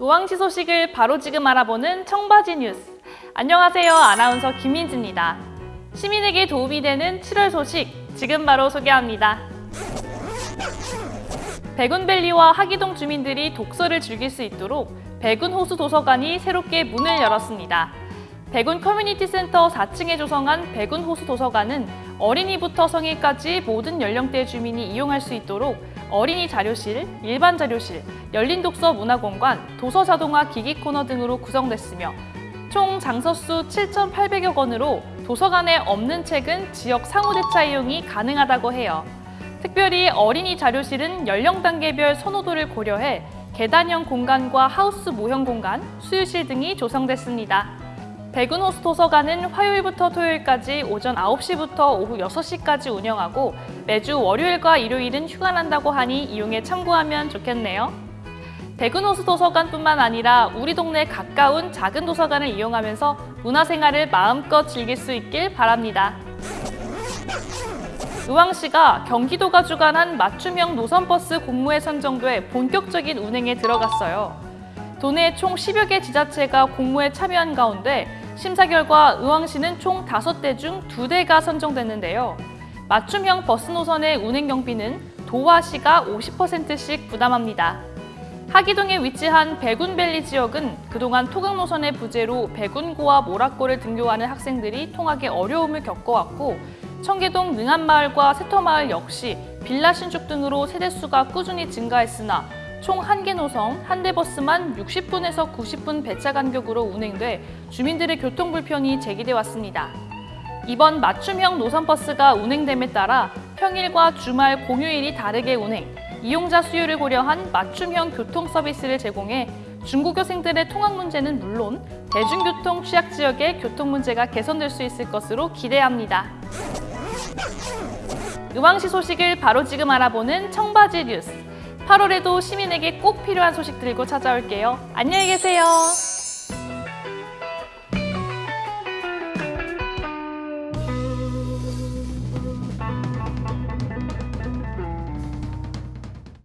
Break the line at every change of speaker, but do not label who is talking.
의왕시 소식을 바로 지금 알아보는 청바지 뉴스. 안녕하세요. 아나운서 김민지입니다. 시민에게 도움이 되는 7월 소식 지금 바로 소개합니다. 백운밸리와 학의동 주민들이 독서를 즐길 수 있도록 백운호수 도서관이 새롭게 문을 열었습니다. 백운 커뮤니티 센터 4층에 조성한 백운 호수 도서관은 어린이부터 성인까지 모든 연령대 주민이 이용할 수 있도록 어린이 자료실, 일반 자료실, 열린 독서 문화공간, 도서 자동화 기기 코너 등으로 구성됐으며 총 장서수 7,800여 권으로 도서관에 없는 책은 지역 상호대차 이용이 가능하다고 해요. 특별히 어린이 자료실은 연령 단계별 선호도를 고려해 계단형 공간과 하우스 모형 공간, 수유실 등이 조성됐습니다. 백운호수 도서관은 화요일부터 토요일까지 오전 9시부터 오후 6시까지 운영하고 매주 월요일과 일요일은 휴관한다고 하니 이용에 참고하면 좋겠네요. 백운호수 도서관뿐만 아니라 우리 동네 가까운 작은 도서관을 이용하면서 문화생활을 마음껏 즐길 수 있길 바랍니다. 의왕시가 경기도가 주관한 맞춤형 노선버스 공모에 선정돼 본격적인 운행에 들어갔어요. 도내 총 10여 개 지자체가 공모에 참여한 가운데 심사 결과 의왕시는 총 5대 중 2대가 선정됐는데요. 맞춤형 버스 노선의 운행 경비는 도와 시가 50%씩 부담합니다. 학의동에 위치한 백운밸리 지역은 그동안 통학 노선의 부재로 백운고와 모락고를 등교하는 학생들이 통학에 어려움을 겪어왔고 청계동 능안마을과 새터마을 역시 빌라 신축 등으로 세대수가 꾸준히 증가했으나 총 한 개 노선, 한 대 버스만 60분에서 90분 배차 간격으로 운행돼 주민들의 교통 불편이 제기돼 왔습니다. 이번 맞춤형 노선 버스가 운행됨에 따라 평일과 주말, 공휴일이 다르게 운행, 이용자 수요를 고려한 맞춤형 교통 서비스를 제공해 중고교생들의 통학 문제는 물론 대중교통 취약 지역의 교통 문제가 개선될 수 있을 것으로 기대합니다. 의왕시 소식을 바로 지금 알아보는 청바지 뉴스. 8월에도 시민에게 꼭 필요한 소식 들고 찾아올게요. 안녕히 계세요.